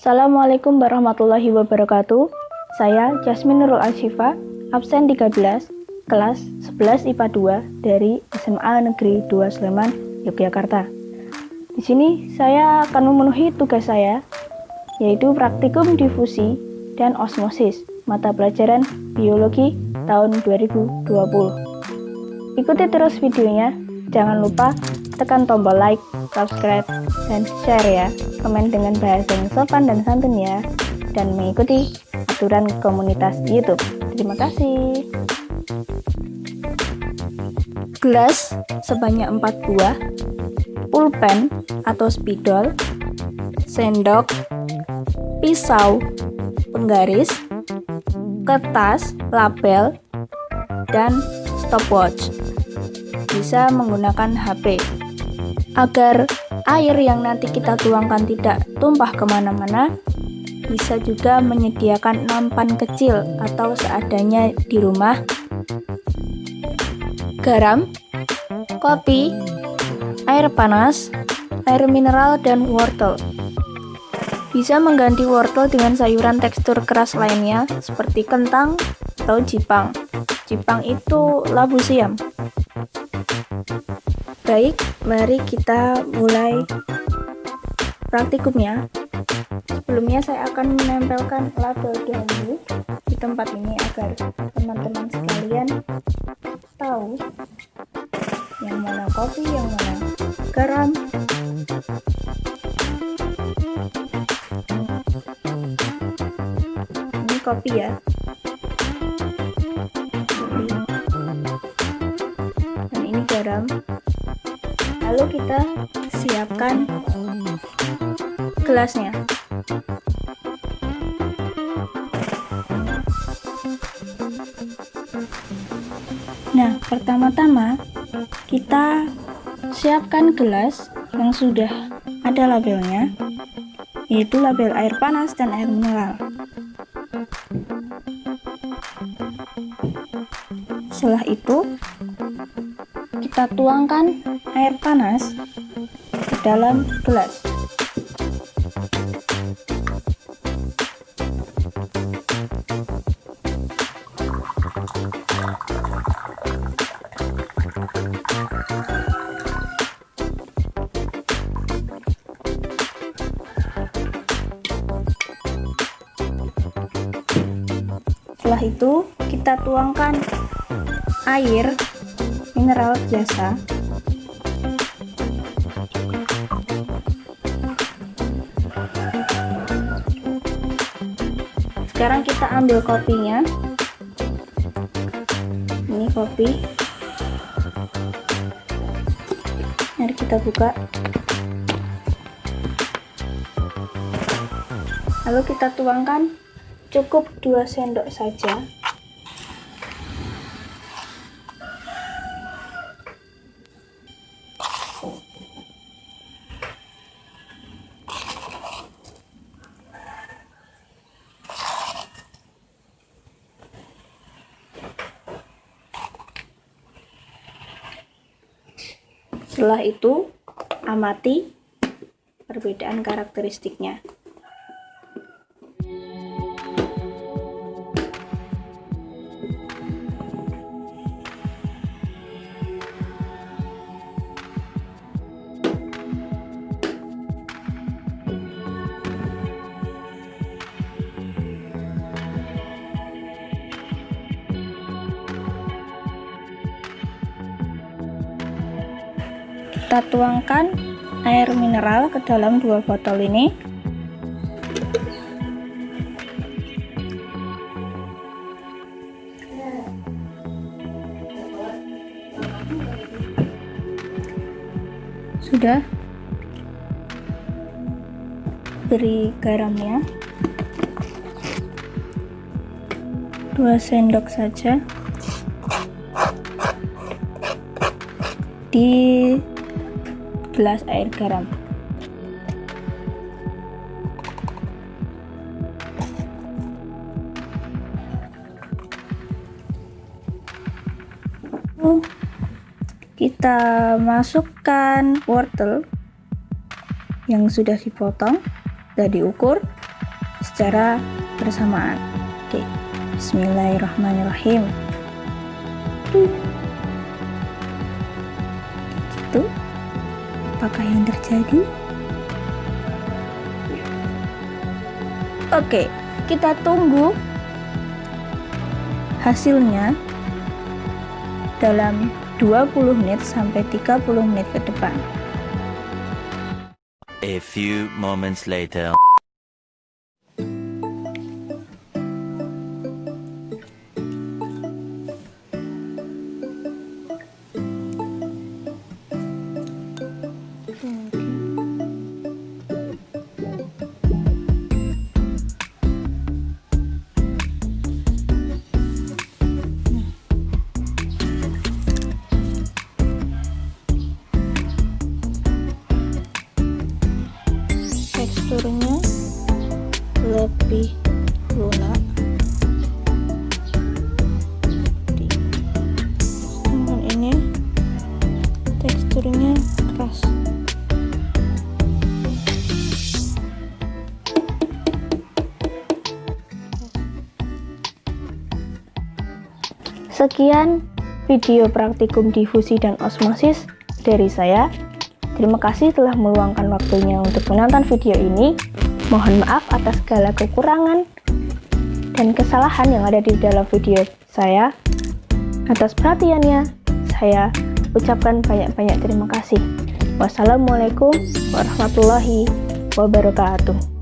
Assalamualaikum warahmatullahi wabarakatuh. Saya Jasmine Nurul Ashifa, absen 13, kelas 11 IPA 2 dari SMA Negeri 2 Sleman, Yogyakarta. Di sini saya akan memenuhi tugas saya, yaitu praktikum difusi dan osmosis, mata pelajaran biologi tahun 2020. Ikuti terus videonya, jangan lupa tekan tombol like, subscribe, dan share ya. Komen dengan bahasa yang sopan dan santun ya. Dan mengikuti aturan komunitas YouTube. Terima kasih. Gelas sebanyak 4 buah, pulpen atau spidol, sendok, pisau, penggaris, kertas, label, dan stopwatch. Bisa menggunakan HP agar air yang nanti kita tuangkan tidak tumpah ke mana-mana bisa juga menyediakan nampan kecil atau seadanya di rumah. Garam, kopi, air panas, air mineral, dan wortel. Bisa mengganti wortel dengan sayuran tekstur keras lainnya seperti kentang atau jipang. Jipang itu labu siam Baik, mari kita mulai praktikumnya. Sebelumnya saya akan menempelkan label dahulu di tempat ini agar teman-teman sekalian tahu yang mana kopi, yang mana garam. Ini kopi ya. Lalu kita siapkan gelasnya. Nah pertama-tama kita siapkan gelas yang sudah ada labelnya yaitu label air panas dan air mineral. Setelah itu kita tuangkan air panas ke dalam gelas. Setelah itu, kita tuangkan air mineral biasa sekarang kita ambil kopinya. Ini kopi. Mari kita buka. Lalu kita tuangkan cukup 2 sendok saja Setelah itu, amati perbedaan karakteristiknya. Kita tuangkan air mineral ke dalam dua botol ini. Sudah. Beri garamnya. 2 sendok saja. Di gelas air garam. Kita masukkan wortel yang sudah dipotong, sudah diukur. secara bersamaan. Oke, Bismillahirrahmanirrahim. Gitu. Apakah yang terjadi? Oke, kita tunggu hasilnya dalam 20 menit sampai 30 menit ke depan. A few moments later. Teksturnya lebih lunak sedangkan ini. Teksturnya keras. Sekian video praktikum difusi dan osmosis dari saya. Terima kasih telah meluangkan waktunya untuk menonton video ini. Mohon maaf atas segala kekurangan dan kesalahan yang ada di dalam video saya. Atas perhatiannya, saya ucapkan banyak-banyak terima kasih. Wassalamualaikum warahmatullahi wabarakatuh.